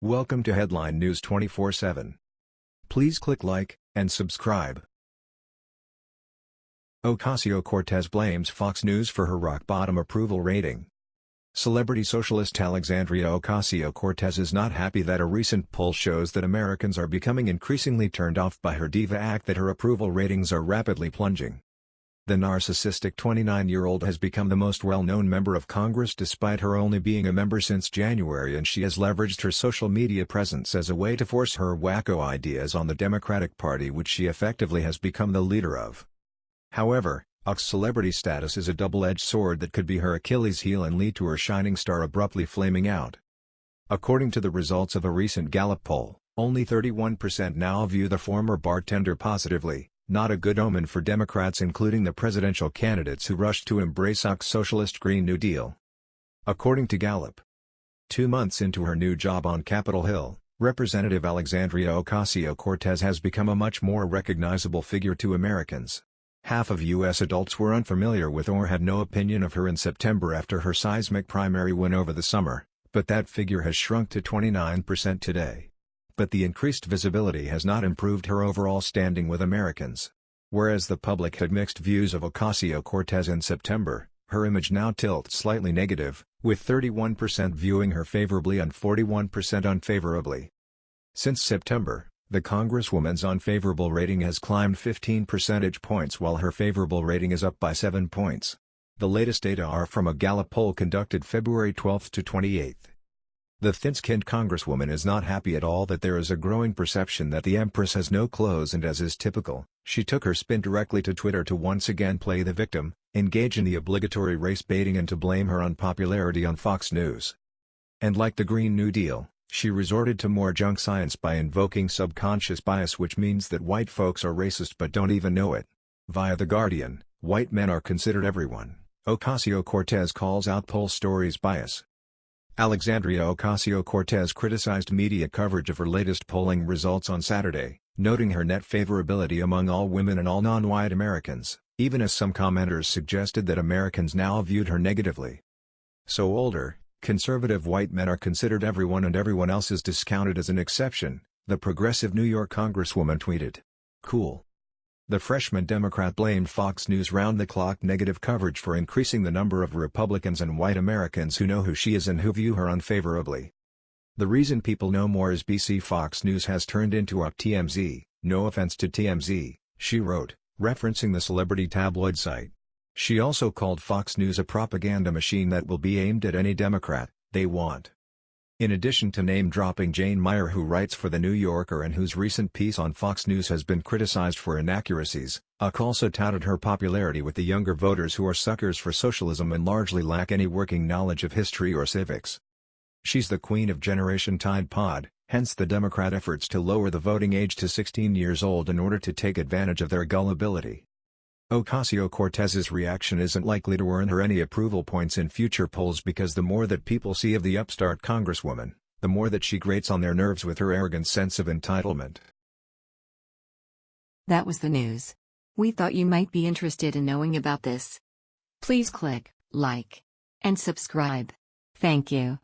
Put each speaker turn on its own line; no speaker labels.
Welcome to Headline News 24/7. Please click like and subscribe. Ocasio-Cortez blames Fox News for her rock-bottom approval rating. Celebrity socialist Alexandria Ocasio-Cortez is not happy that a recent poll shows that Americans are becoming increasingly turned off by her diva act that her approval ratings are rapidly plunging. The narcissistic 29-year-old has become the most well-known member of Congress despite her only being a member since January and she has leveraged her social media presence as a way to force her wacko ideas on the Democratic Party which she effectively has become the leader of. However, Ock's celebrity status is a double-edged sword that could be her Achilles heel and lead to her shining star abruptly flaming out. According to the results of a recent Gallup poll, only 31% now view the former bartender positively, not a good omen for Democrats including the presidential candidates who rushed to embrace Ock's socialist Green New Deal. According to Gallup, two months into her new job on Capitol Hill, Representative Alexandria Ocasio-Cortez has become a much more recognizable figure to Americans. Half of U.S. adults were unfamiliar with or had no opinion of her in September after her seismic primary win over the summer, but that figure has shrunk to 29% today but the increased visibility has not improved her overall standing with Americans. Whereas the public had mixed views of Ocasio-Cortez in September, her image now tilts slightly negative, with 31% viewing her favorably and 41% unfavorably. Since September, the Congresswoman's unfavorable rating has climbed 15 percentage points while her favorable rating is up by 7 points. The latest data are from a Gallup poll conducted February 12 to 28. The thin-skinned congresswoman is not happy at all that there is a growing perception that the Empress has no clothes and as is typical, she took her spin directly to Twitter to once again play the victim, engage in the obligatory race baiting and to blame her unpopularity on Fox News. And like the Green New Deal, she resorted to more junk science by invoking subconscious bias which means that white folks are racist but don't even know it. Via The Guardian, white men are considered everyone. Ocasio-Cortez calls out poll stories bias. Alexandria Ocasio-Cortez criticized media coverage of her latest polling results on Saturday, noting her net favorability among all women and all non-white Americans, even as some commenters suggested that Americans now viewed her negatively. So older, conservative white men are considered everyone and everyone else is discounted as an exception, the progressive New York congresswoman tweeted. Cool. The freshman Democrat blamed Fox News round-the-clock negative coverage for increasing the number of Republicans and white Americans who know who she is and who view her unfavorably. The reason people know more is BC Fox News has turned into a TMZ, no offense to TMZ, she wrote, referencing the celebrity tabloid site. She also called Fox News a propaganda machine that will be aimed at any Democrat they want. In addition to name-dropping Jane Mayer who writes for The New Yorker and whose recent piece on Fox News has been criticized for inaccuracies, Ock also touted her popularity with the younger voters who are suckers for socialism and largely lack any working knowledge of history or civics. She's the queen of Generation Tide Pod, hence the Democrat efforts to lower the voting age to 16 years old in order to take advantage of their gullibility. Ocasio-Cortez's reaction isn't likely to earn her any approval points in future polls because the more that people see of the upstart congresswoman, the more that she grates on their nerves with her arrogant sense of entitlement.
That was the news. We thought you might be interested in knowing about this. Please click like and subscribe. Thank you.